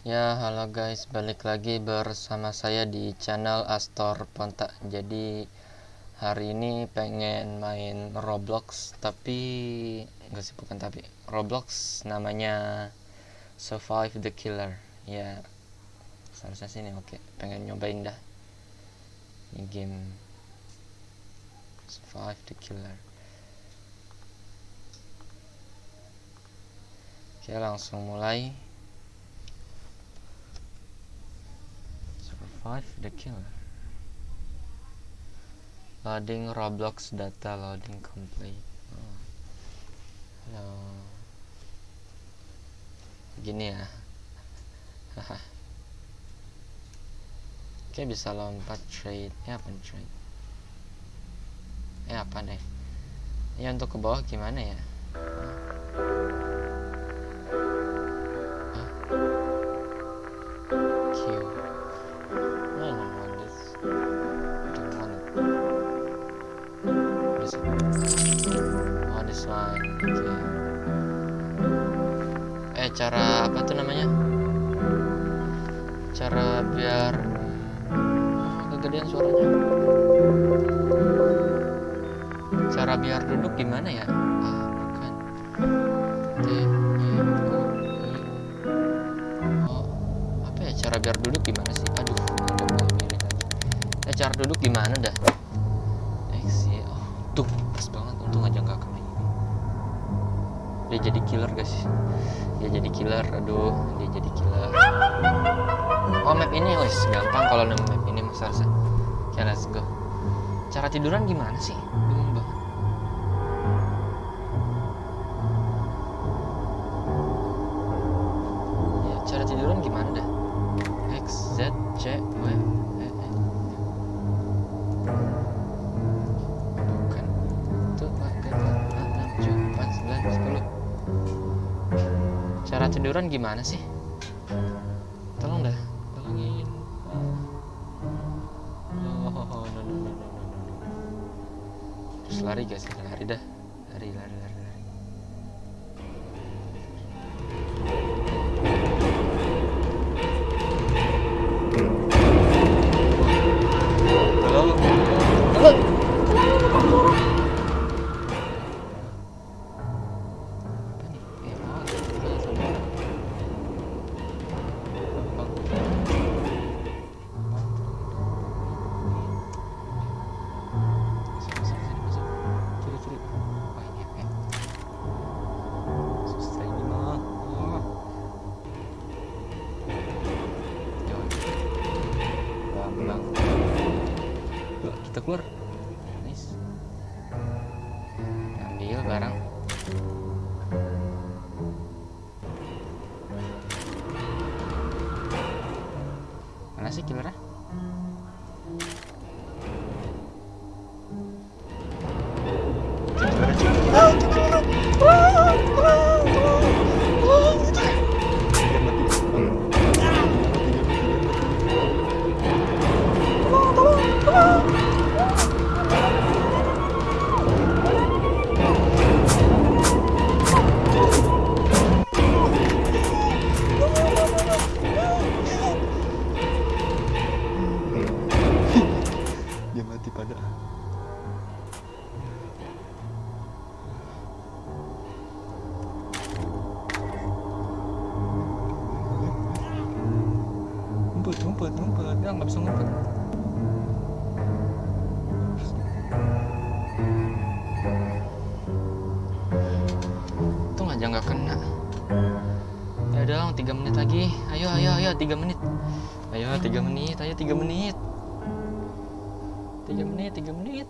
Ya, halo guys, balik lagi bersama saya di channel Astor Ponta. Jadi hari ini pengen main Roblox, tapi enggak sih bukan tapi Roblox namanya Survive the Killer. Ya, seharusnya sini oke. Pengen nyobain dah. Ini game Survive the Killer. Oke, langsung mulai. Survive the killer. Loading Roblox data loading complete. Oh. Halo. Gini ya. Oke bisa lompat trade. Ya apa trade? Ya apa deh? Ya untuk ke bawah gimana ya? Cara apa tuh namanya? Cara biar oh, kegedean suaranya. Cara biar duduk gimana ya? Ah, bukan. T, E, O, I. Oh, apa ya cara biar duduk gimana sih? Aduh, ada miring lagi. Eh, cara duduk gimana dah? X, Y, oh, tuh pas banget. Untung aja nggak. Dia jadi killer guys. Dia jadi killer. Aduh, dia jadi killer. Oh, map ini wes gampang kalau nemu map ini Mas Arsa. Oke, let's go. Cara tiduran gimana sih? Gimana sih? Sih killernya? Tiga menit lagi. Ayo, ayo, ayo, tiga menit. Ayo, tiga menit. Ayo, tiga menit. Tiga menit, tiga menit.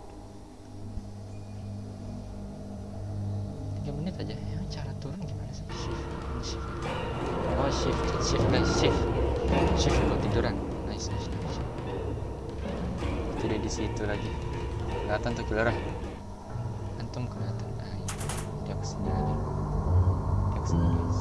Tiga menit aja. Ya, cara turun gimana sih? Shift, shift. Oh, shift, shift guys, shift. Shift buat tiduran. Nice, nice, nice. Tidur di situ lagi. Kelihatan tuh killer. Antum kelihatan. Nah, ini. Dia ke sini lagi. Dia ke sini guys.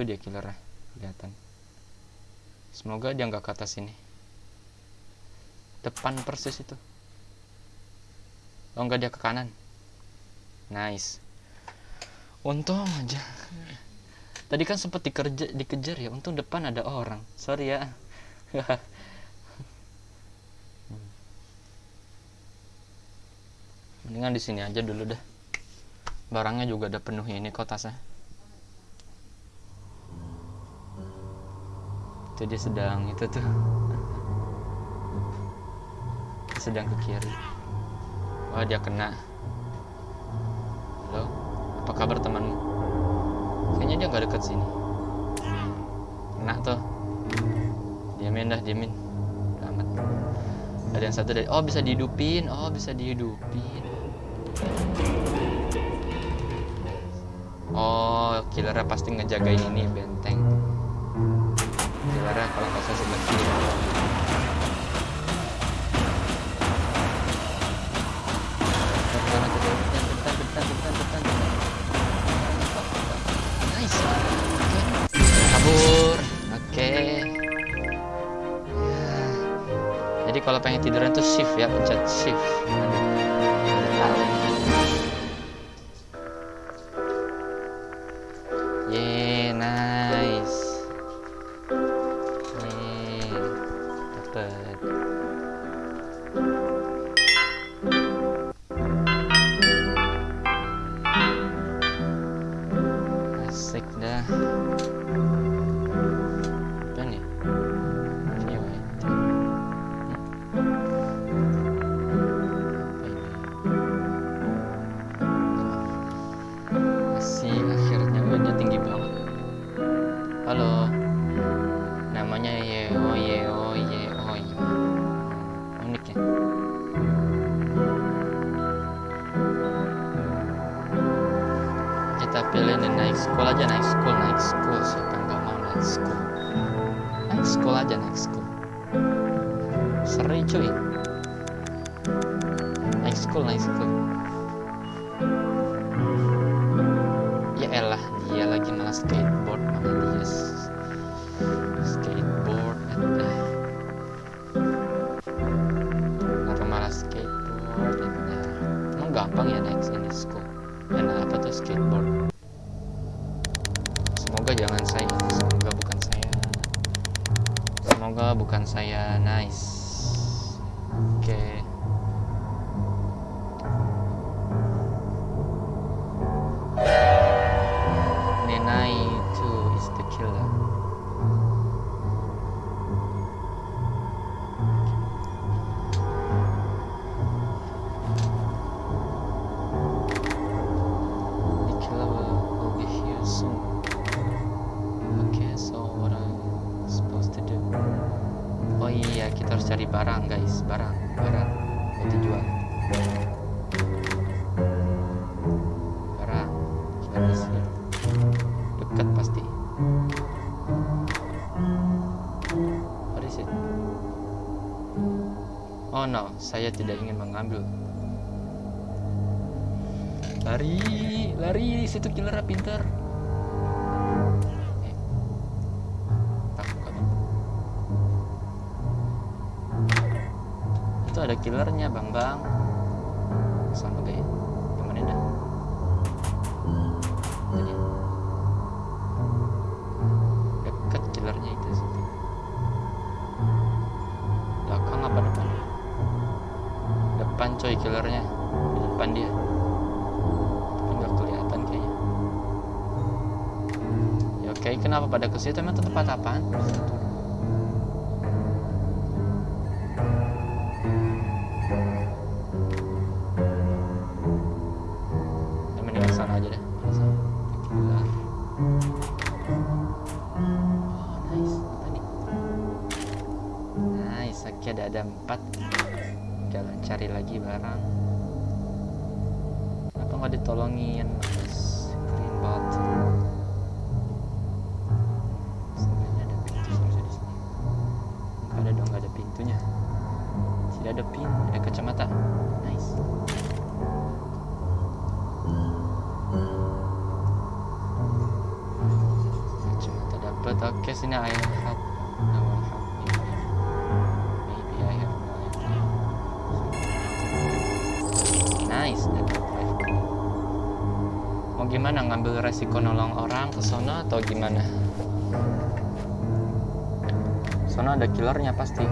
Itu dia killernya, kelihatan. Semoga dia nggak ke atas sini. Depan persis itu. Oh enggak dia ke kanan. Nice. Untung aja. Tadi kan sempat dikerja, dikejar ya. Untung depan ada orang. Sorry ya. Mendingan di sini aja dulu dah. Barangnya juga udah penuh ini kok tasnya. Itu dia sedang itu tuh. Sedang ke kiri. Wah dia kena. Halo, apa kabar temanmu? Kayaknya dia nggak deket sini. Kena tuh. Diamin dah, diamin. Udah amat. Ada yang satu dari, oh bisa dihidupin, oh bisa dihidupin. Oh, killernya pasti ngejagain ini benteng. Kalau nggak salah sebelah kiri. Bentar, bentar, bentar, bentar, bentar, bentar. Nice. Oke. Kabur. Oke. Ya. Jadi kalau pengen tiduran tuh shift ya, pencet shift. Tahu. Kita pilih nih naik school aja naik school naik school. Siapa yang nggak mau naik school? Naik school aja naik school. Seri cuy. Naik school naik school Nenai itu is the killer saya tidak ingin mengambil. Lari, lari, situ killernya pinter. Eh. Itu ada killernya, bang bang. Sama ya? Temenin dah. Coy killernya. Di depan dia. Nggak kelihatan kayaknya. Ya oke, kenapa pada ke situ emang tempat apaan? Cari lagi barang. Kenapa nggak ditolongin? Mas? Green bot. Sebenarnya ada pintu seharusnya di sini. Nggak ada dong, nggak ada pintunya. Tidak ada pin, ada kacamata. Nice. Oke, sini I Gimana ngambil resiko nolong orang ke sono atau gimana? Sono ada killernya pasti.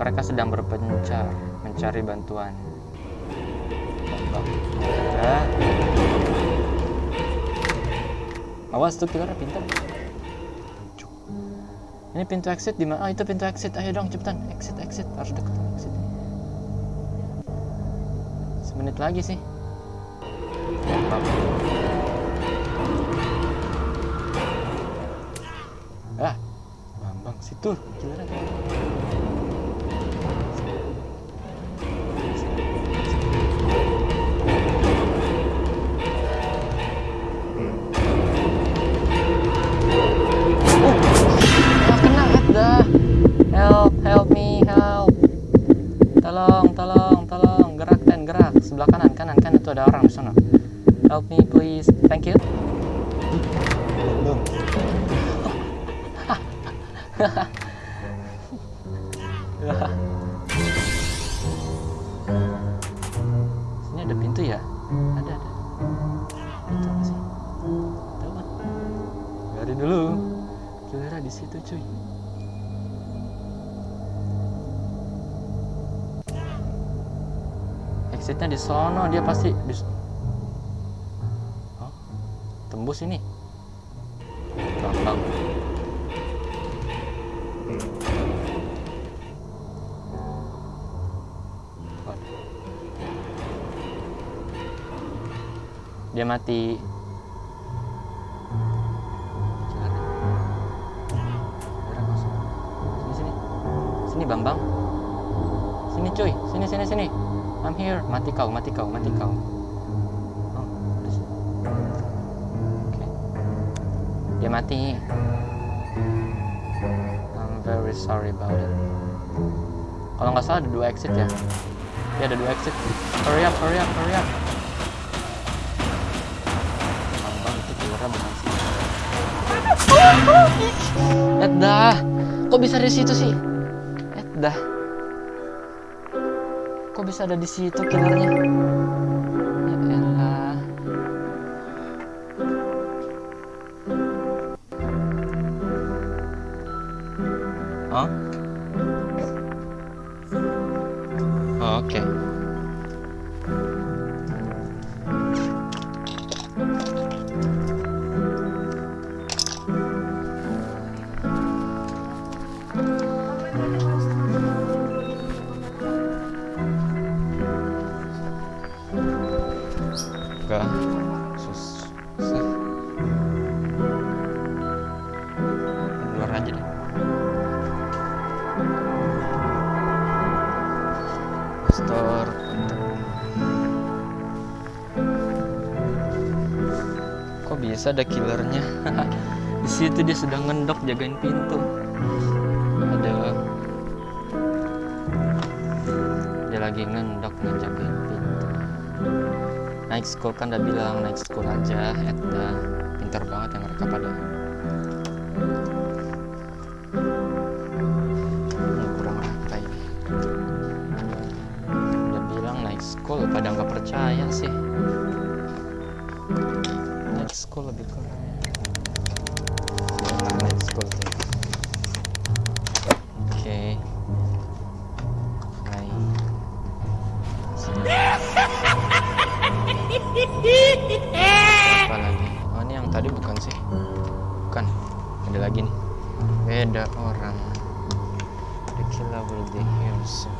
Mereka sedang berpencar mencari bantuan. Ya. Awas tuh killernya pintar. Ini pintu exit di mana? Ah itu pintu exit. Ayo dong cepetan. Exit exit harus sama exit. Semenit lagi sih. Ah, Bambang situ killernya. Sini ada pintu ya? Ada, ada. Pintu apa sih? Tahu kan? Dulu. Kira di situ cuy. Exitnya di sono dia pasti di Hah? Tembus ini. Dia mati. Sini sini. Sini Bambang. Sini cuy, sini sini sini. I'm here. Mati kau, mati kau, mati kau. Oh. Oke. Dia mati. I'm very sorry about it. Kalau nggak salah ada dua exit ya. Ya ada dua exit. Hurry up, hurry up, hurry up. Dah. Kok bisa di situ sih? Dah. Kok bisa ada di situ killernya? Ya Oke. Enggak. Sedang ngendok jagain pintu. Ada. Dia lagi ngendok ngejagain pintu. Naik school kan udah bilang naik school aja, Edda. Pintar banget ya mereka pada. Kurang? Udah bilang naik school, pada nggak percaya sih. Naik school lebih kurang. School. Oke. Sini. Apa lagi? Oh ini yang tadi bukan sih? Bukan. Ada lagi nih. Beda orang. The killer will be here soon.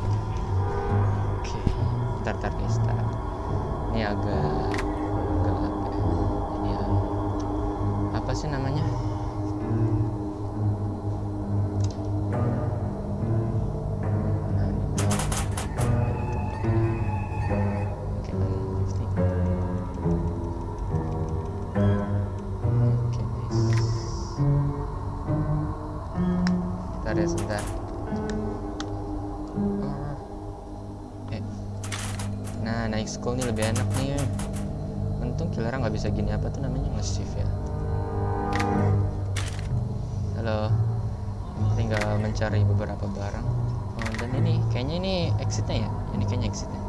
Oke. Ntar guys. Ntar. Ini agak ya, sebentar. Eh. Nah, naik school nih lebih enak nih. Untung killer nggak bisa gini apa tuh namanya nge-shift ya. halo tinggal mencari beberapa barang oh, dan ini kayaknya ini exitnya ya ini kayaknya exitnya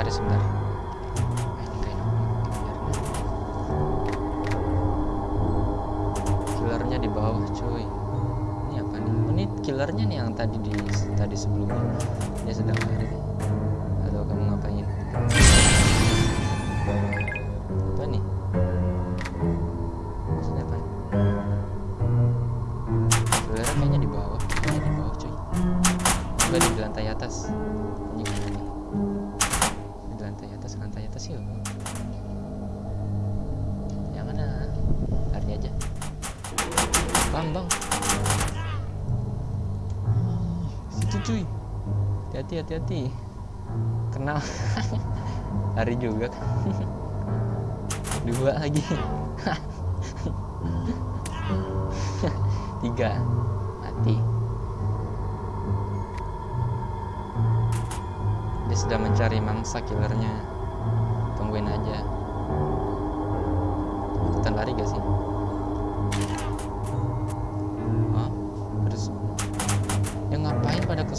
tarik sebentar. Eh, ini kayak killernya di bawah cuy. Ini apa nih? Oh, ini killernya nih yang tadi di tadi sebelumnya. Dia sedang lari dua lagi. Tiga. Mati. Dia sedang mencari mangsa killernya. Tungguin aja. Ikutan lari gak sih? Hah? Terus Ya ngapain pada ke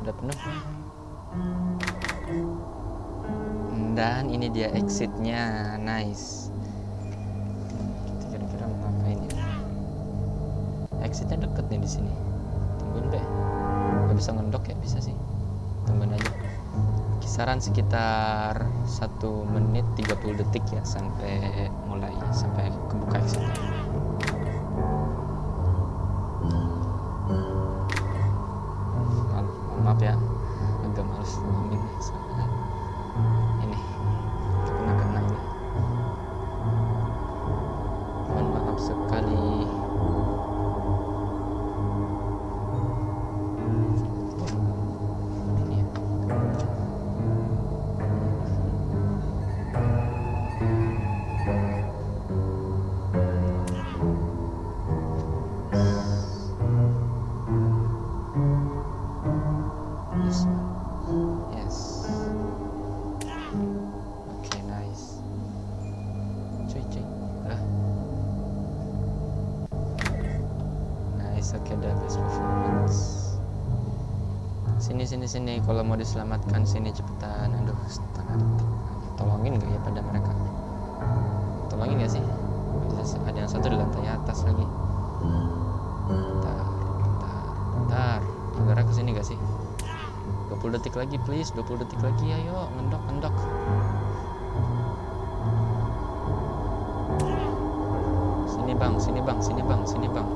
sudah penuh. Dan ini dia exitnya, nice. Kita kira-kira mau ngapain ya? Exitnya deket nih di sini. Tungguin deh. Gak bisa ngendok ya? Bisa sih. Tungguin aja. Kisaran sekitar 1 menit 30 detik ya sampai mulai sampai kebuka exitnya. Sini sini sini kalau mau diselamatkan sini cepetan. Aduh, setengah detik. Tolongin gak ya pada mereka? Tolongin gak sih? Ada yang satu di lantai atas lagi. Bentar, bentar, bentar. Saudara ke sini gak sih? 20 detik lagi please 20 detik lagi ayo ngendok ngendok sini bang sini bang sini bang sini bang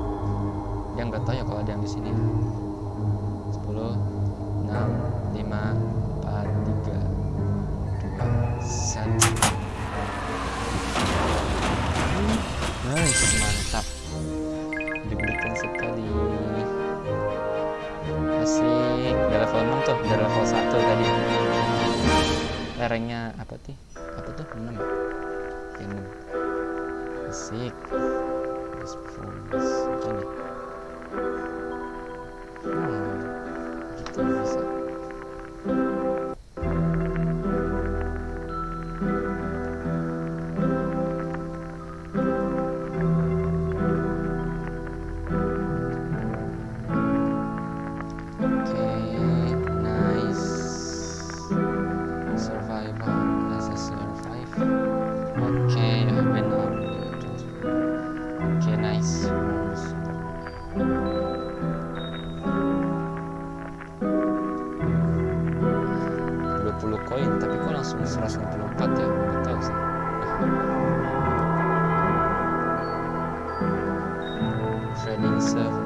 dia nggak tahu ya kalau ada yang di sini 4 3 2 1 Nice. mantap deg-degan sekali asik level 6 tuh udah level 1 tadi lerengnya apa sih apa tuh 6 ya Ya, 6 asik apa nih hmm, gitu bisa Iya. 194 ya betul sih trading server.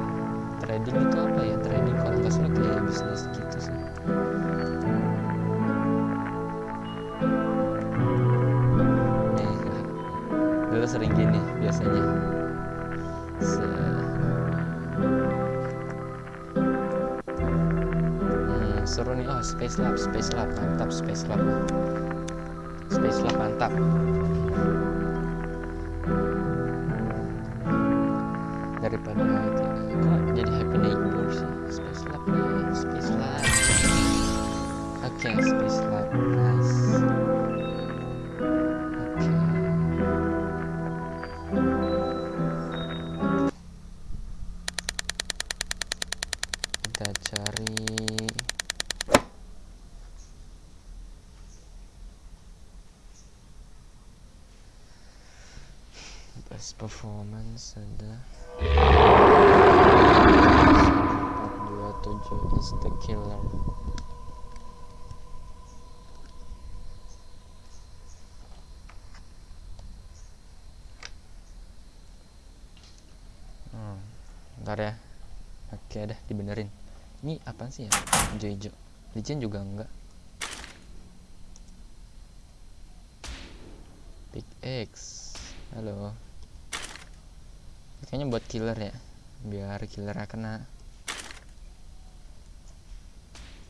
Trading itu apa ya? Trading kalau nggak salah kayak bisnis gitu sih. Eh, nih dulu sering gini biasanya? Se hmm, seru nih. Oh space lab space lab. Mantap space lab mantap daripada itu kok jadi happy neighbor sih? Space lab nih space lab. Oke space lab nice performance ada. 427 is the killer hmm, ntar ya. Oke dah dibenerin. Ini apa sih ya? Hijau-hijau licin juga enggak? Big X. Halo kayaknya buat killer ya biar killer kena.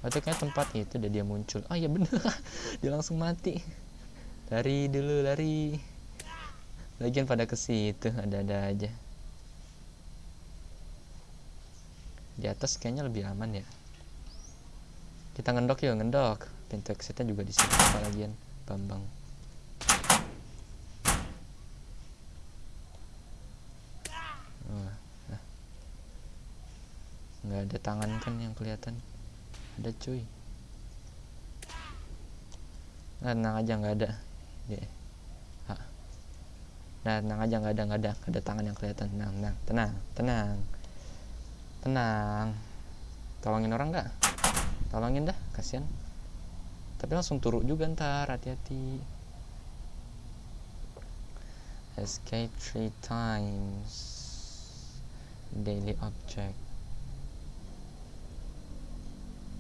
Waktu kayak tempat itu udah dia muncul. Oh iya bener. Dia langsung mati. Lari dulu lari. Lagian pada ke situ ada-ada aja. Di atas kayaknya lebih aman ya. Kita ngendok yuk ngendok. Pintu exitnya juga di sini lagian bambang nggak ada tangan kan yang kelihatan. Ada cuy. Nah tenang aja nggak ada. Deh nah tenang aja nggak ada nggak ada. Nggak ada tangan yang kelihatan. Tenang tenang tenang tenang. Tenang. Tolongin orang nggak? Tolongin dah kasihan. Tapi langsung turun juga ntar hati-hati. Escape three times. Daily object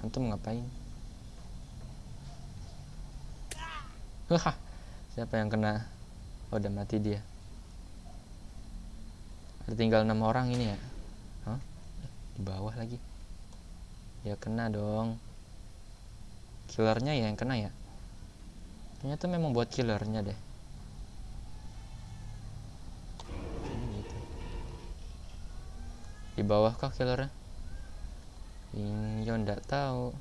antum ngapain? Wah, siapa yang kena? Oh, udah mati dia. Ada tinggal enam orang ini ya? Hah? di bawah lagi. Ya kena dong. Killernya ya yang kena ya? Ternyata memang buat killernya deh. Gitu. di bawah kah killernya ini yo ndak tahu.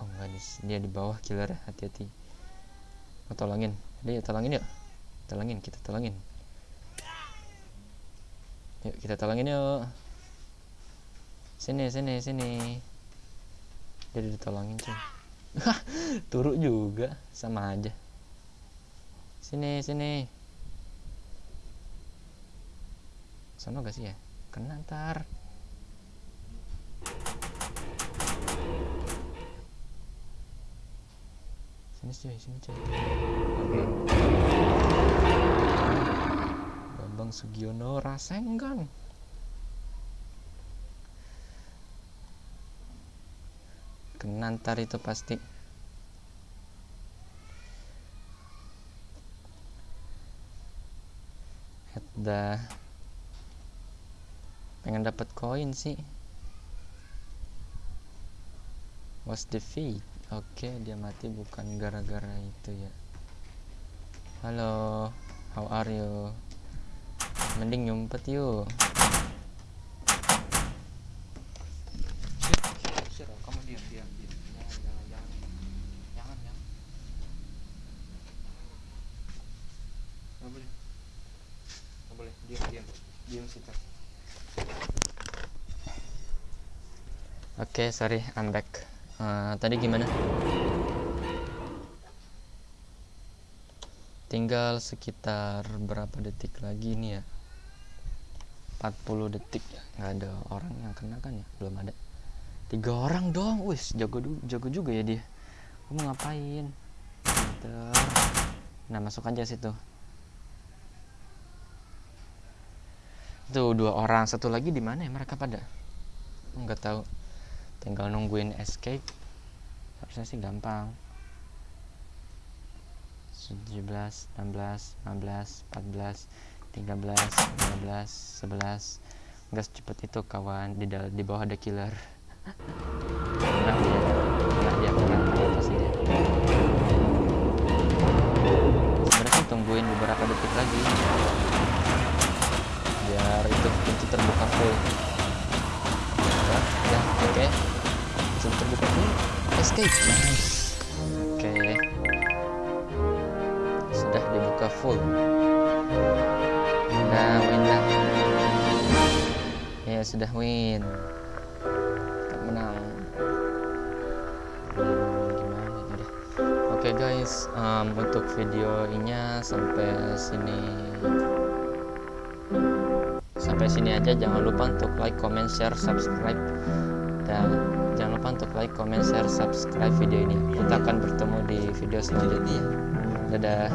Oh enggak di dia di bawah killer hati-hati. Oh, tolongin. Dia tolongin yuk. Tolongin kita tolongin. Yuk kita tolongin yuk. Sini sini sini. Dia ditolongin cuy. Turuk juga. Sama aja. Sini sini. Sama gak sih ya kena ntar. Sini cuy sini cuy. Bambang Sugiono Rasenggan kena ntar itu pasti. Dah pengen dapat koin sih. Was defeat oke dia mati bukan gara-gara itu ya. Halo how are you? Mending nyumpet yuk kamu diam diam diam jangan jangan jangan jangan jangan nggak boleh nggak boleh diam diam diam situ Oke, sorry, I'm back. Eh, tadi gimana? Tinggal sekitar berapa detik lagi nih ya? 40 detik. Nggak ada orang yang kena kan ya? Belum ada. Tiga orang dong, wis jago jago juga ya dia. Kamu ngapain? Pinter. Nah masuk aja situ. Tuh dua orang, satu lagi di mana ya mereka pada? Nggak tahu tinggal nungguin escape harusnya sih gampang. 17 16 15 14 13 15 11 gas cepet itu kawan di dal- di bawah ada killer. Kena dia kena dia apa sih dia. Sebenarnya tungguin beberapa detik lagi oke. Sudah dibuka full. Udah win dah ya sudah win. Kita menang. Ini oke guys. Um, untuk videonya sampai sini. Sampai sini aja. Jangan lupa untuk like comment share subscribe. Dan untuk like comment share subscribe video ini. Kita akan bertemu di video selanjutnya. Dadah.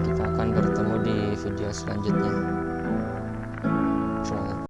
Kita akan bertemu di video selanjutnya